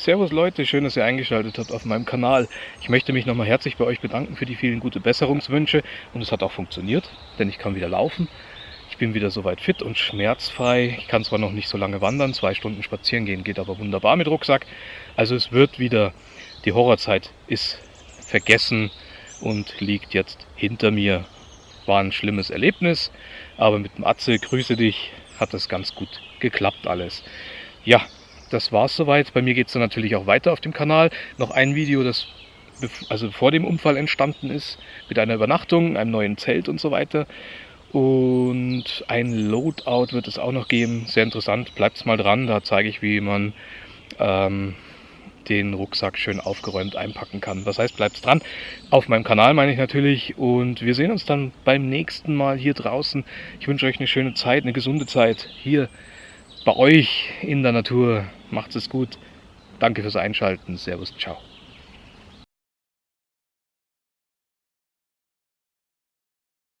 Servus Leute, schön, dass ihr eingeschaltet habt auf meinem Kanal. Ich möchte mich nochmal herzlich bei euch bedanken für die vielen gute Besserungswünsche und es hat auch funktioniert, denn ich kann wieder laufen. Ich bin wieder soweit fit und schmerzfrei. Ich kann zwar noch nicht so lange wandern, zwei Stunden spazieren gehen geht aber wunderbar mit Rucksack. Also es wird wieder, die Horrorzeit ist vergessen und liegt jetzt hinter mir. War ein schlimmes Erlebnis, aber mit dem Atze, grüße dich, hat das ganz gut geklappt alles. Ja, das war es soweit. Bei mir geht es dann natürlich auch weiter auf dem Kanal. Noch ein Video, das also vor dem Unfall entstanden ist, mit einer Übernachtung, einem neuen Zelt und so weiter. Und ein Loadout wird es auch noch geben. Sehr interessant, bleibt mal dran. Da zeige ich, wie man ähm, den Rucksack schön aufgeräumt einpacken kann. Das heißt, bleibt dran. Auf meinem Kanal meine ich natürlich. Und wir sehen uns dann beim nächsten Mal hier draußen. Ich wünsche euch eine schöne Zeit, eine gesunde Zeit hier bei euch in der Natur. Macht es gut. Danke fürs Einschalten. Servus, ciao.